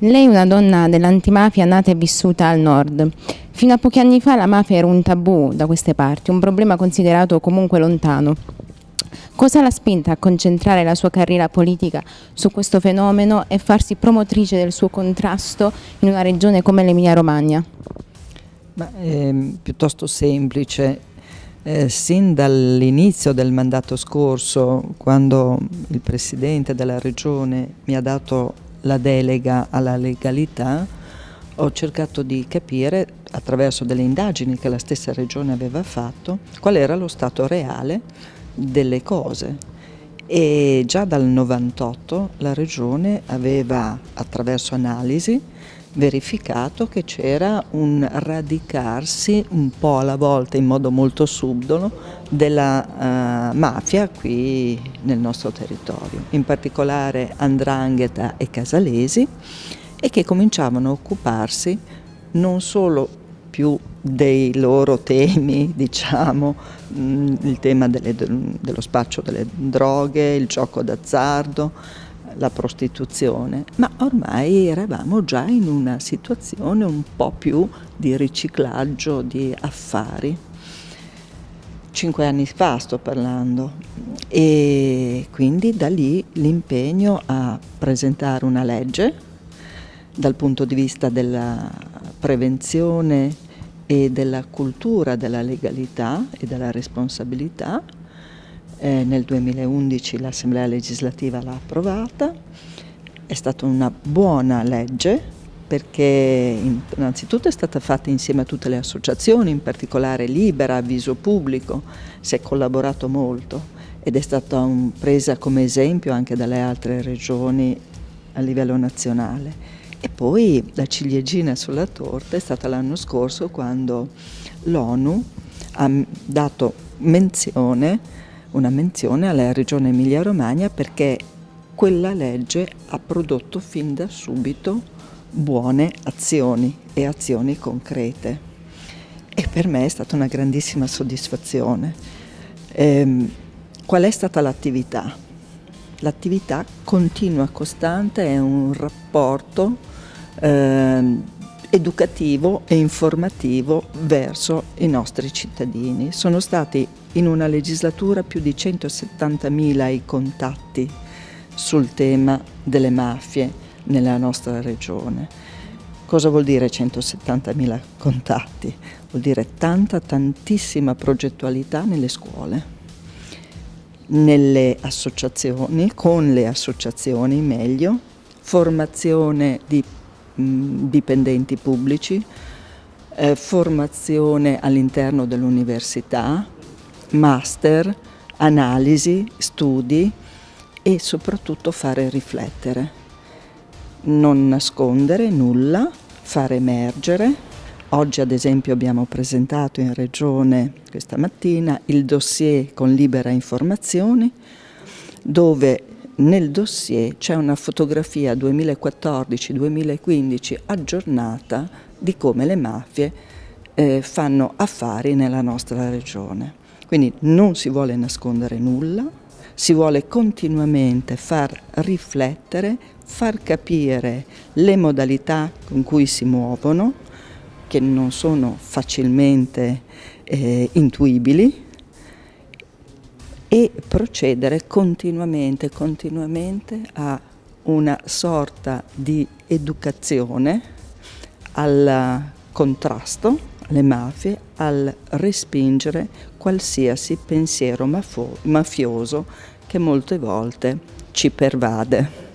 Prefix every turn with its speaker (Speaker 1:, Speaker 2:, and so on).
Speaker 1: Lei è una donna dell'antimafia nata e vissuta al nord. Fino a pochi anni fa la mafia era un tabù da queste parti, un problema considerato comunque lontano. Cosa l'ha spinta a concentrare la sua carriera politica su questo fenomeno e farsi promotrice del suo contrasto in una regione come l'Emilia Romagna?
Speaker 2: Ma è piuttosto semplice. Eh, sin dall'inizio del mandato scorso, quando il Presidente della Regione mi ha dato la delega alla legalità, ho cercato di capire, attraverso delle indagini che la stessa Regione aveva fatto, qual era lo stato reale delle cose. E già dal 98 la Regione aveva, attraverso analisi, verificato che c'era un radicarsi un po' alla volta in modo molto subdolo della uh, mafia qui nel nostro territorio, in particolare Andrangheta e Casalesi e che cominciavano a occuparsi non solo più dei loro temi, diciamo, mm, il tema delle, dello spaccio delle droghe, il gioco d'azzardo, la prostituzione, ma ormai eravamo già in una situazione un po' più di riciclaggio di affari. Cinque anni fa sto parlando e quindi da lì l'impegno a presentare una legge dal punto di vista della prevenzione e della cultura della legalità e della responsabilità eh, nel 2011 l'Assemblea legislativa l'ha approvata, è stata una buona legge perché innanzitutto è stata fatta insieme a tutte le associazioni, in particolare Libera, Avviso Pubblico, si è collaborato molto ed è stata un, presa come esempio anche dalle altre regioni a livello nazionale. E poi la ciliegina sulla torta è stata l'anno scorso quando l'ONU ha dato menzione una menzione alla Regione Emilia-Romagna perché quella legge ha prodotto fin da subito buone azioni e azioni concrete. E per me è stata una grandissima soddisfazione. Ehm, qual è stata l'attività? L'attività continua, costante, è un rapporto ehm, educativo e informativo verso i nostri cittadini. Sono stati in una legislatura più di 170.000 i contatti sul tema delle mafie nella nostra regione. Cosa vuol dire 170.000 contatti? Vuol dire tanta, tantissima progettualità nelle scuole, nelle associazioni, con le associazioni meglio, formazione di dipendenti pubblici, eh, formazione all'interno dell'università, master, analisi, studi e soprattutto fare riflettere. Non nascondere nulla, far emergere. Oggi ad esempio abbiamo presentato in Regione questa mattina il dossier con libera informazioni dove nel dossier c'è una fotografia 2014-2015 aggiornata di come le mafie eh, fanno affari nella nostra regione. Quindi non si vuole nascondere nulla, si vuole continuamente far riflettere, far capire le modalità con cui si muovono, che non sono facilmente eh, intuibili, e procedere continuamente, continuamente a una sorta di educazione al contrasto le mafie al respingere qualsiasi pensiero mafioso che molte volte ci pervade.